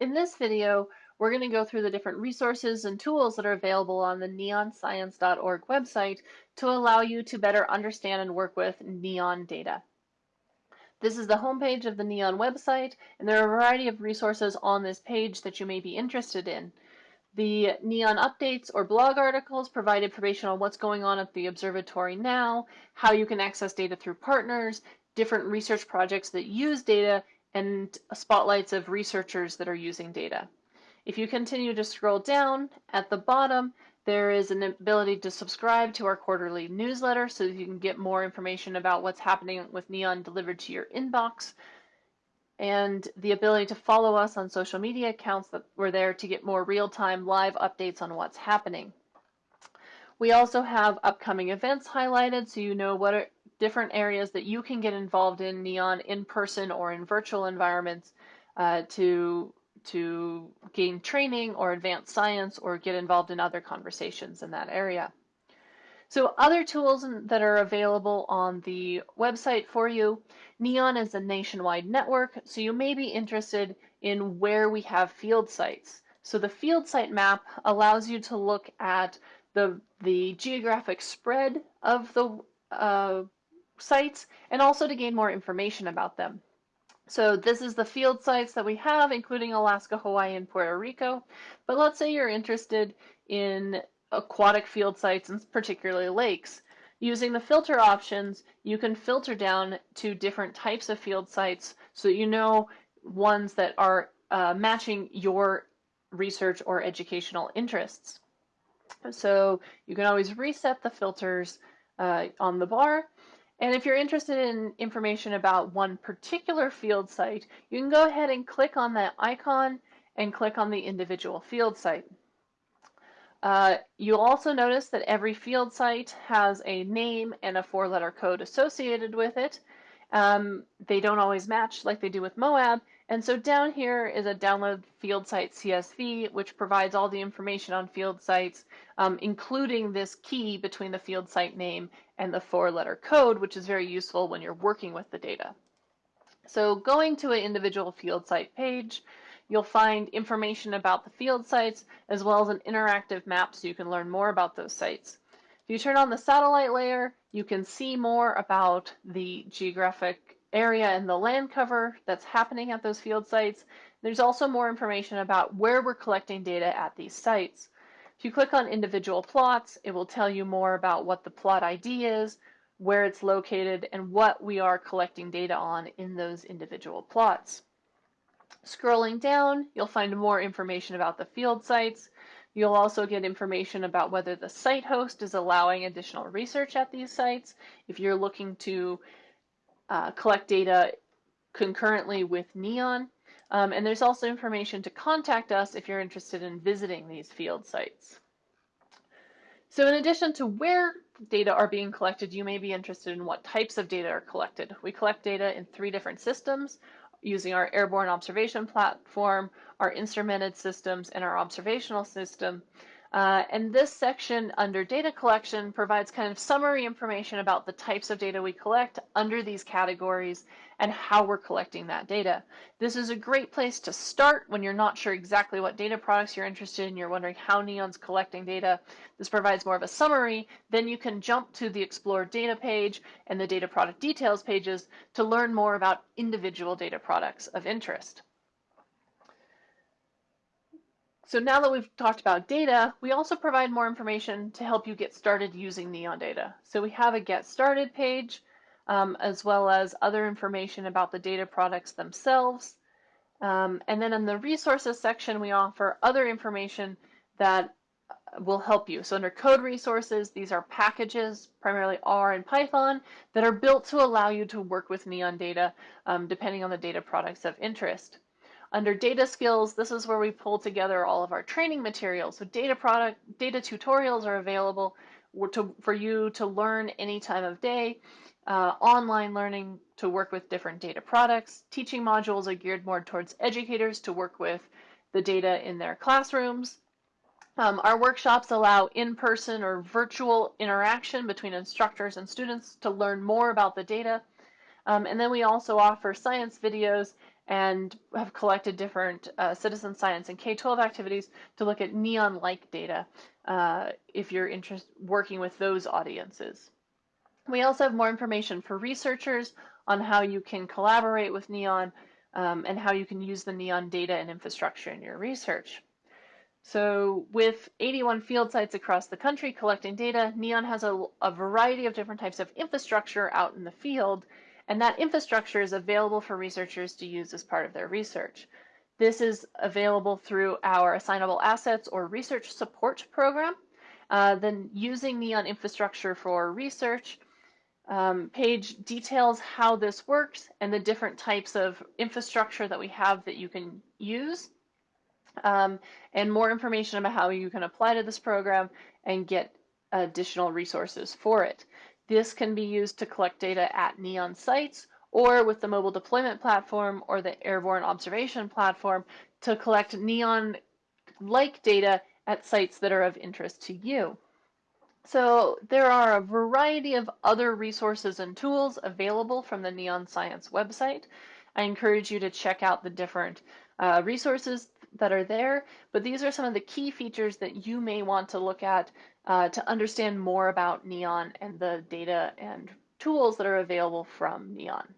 In this video, we're going to go through the different resources and tools that are available on the neonscience.org website to allow you to better understand and work with NEON data. This is the homepage of the NEON website, and there are a variety of resources on this page that you may be interested in. The NEON updates or blog articles provide information on what's going on at the observatory now, how you can access data through partners, different research projects that use data, and spotlights of researchers that are using data. If you continue to scroll down at the bottom, there is an ability to subscribe to our quarterly newsletter so that you can get more information about what's happening with Neon delivered to your inbox and the ability to follow us on social media accounts that we're there to get more real-time live updates on what's happening. We also have upcoming events highlighted so you know what different areas that you can get involved in Neon in person or in virtual environments uh, to to gain training or advance science or get involved in other conversations in that area. So other tools that are available on the website for you, NEON is a nationwide network, so you may be interested in where we have field sites. So the field site map allows you to look at the, the geographic spread of the uh, sites and also to gain more information about them. So this is the field sites that we have, including Alaska, Hawaii, and Puerto Rico. But let's say you're interested in aquatic field sites and particularly lakes. Using the filter options, you can filter down to different types of field sites so you know ones that are uh, matching your research or educational interests. So you can always reset the filters uh, on the bar. And if you're interested in information about one particular field site, you can go ahead and click on that icon and click on the individual field site. Uh, you'll also notice that every field site has a name and a four-letter code associated with it. Um, they don't always match like they do with Moab, and so down here is a download field site CSV, which provides all the information on field sites, um, including this key between the field site name and the four letter code, which is very useful when you're working with the data. So going to an individual field site page, you'll find information about the field sites as well as an interactive map so you can learn more about those sites. If you turn on the satellite layer, you can see more about the geographic area and the land cover that's happening at those field sites. There's also more information about where we're collecting data at these sites. If you click on individual plots, it will tell you more about what the plot ID is, where it's located, and what we are collecting data on in those individual plots. Scrolling down, you'll find more information about the field sites. You'll also get information about whether the site host is allowing additional research at these sites. If you're looking to uh, collect data concurrently with NEON. Um, and there's also information to contact us if you're interested in visiting these field sites. So in addition to where data are being collected, you may be interested in what types of data are collected. We collect data in three different systems using our airborne observation platform, our instrumented systems, and our observational system. Uh, and this section under data collection provides kind of summary information about the types of data we collect under these categories and how we're collecting that data. This is a great place to start when you're not sure exactly what data products you're interested in, you're wondering how NEON's collecting data. This provides more of a summary. Then you can jump to the Explore Data page and the Data Product Details pages to learn more about individual data products of interest. So now that we've talked about data, we also provide more information to help you get started using Neon data. So we have a Get Started page, um, as well as other information about the data products themselves. Um, and then in the resources section, we offer other information that uh, will help you. So under code resources, these are packages, primarily R and Python, that are built to allow you to work with Neon data um, depending on the data products of interest. Under data skills, this is where we pull together all of our training materials. So data product, data tutorials are available to, for you to learn any time of day. Uh, online learning to work with different data products. Teaching modules are geared more towards educators to work with the data in their classrooms. Um, our workshops allow in-person or virtual interaction between instructors and students to learn more about the data. Um, and then we also offer science videos and have collected different uh, citizen science and K-12 activities to look at NEON-like data uh, if you're interested working with those audiences. We also have more information for researchers on how you can collaborate with NEON um, and how you can use the NEON data and infrastructure in your research. So with 81 field sites across the country collecting data, NEON has a, a, variety of different types of infrastructure out in the field, and that infrastructure is available for researchers to use as part of their research. This is available through our assignable assets or research support program. Uh, then using NEON infrastructure for research um, page details how this works and the different types of infrastructure that we have that you can use um, and more information about how you can apply to this program and get additional resources for it. This can be used to collect data at NEON sites or with the mobile deployment platform or the airborne observation platform to collect NEON-like data at sites that are of interest to you. So there are a variety of other resources and tools available from the Neon Science website. I encourage you to check out the different uh, resources that are there, but these are some of the key features that you may want to look at uh, to understand more about Neon and the data and tools that are available from Neon.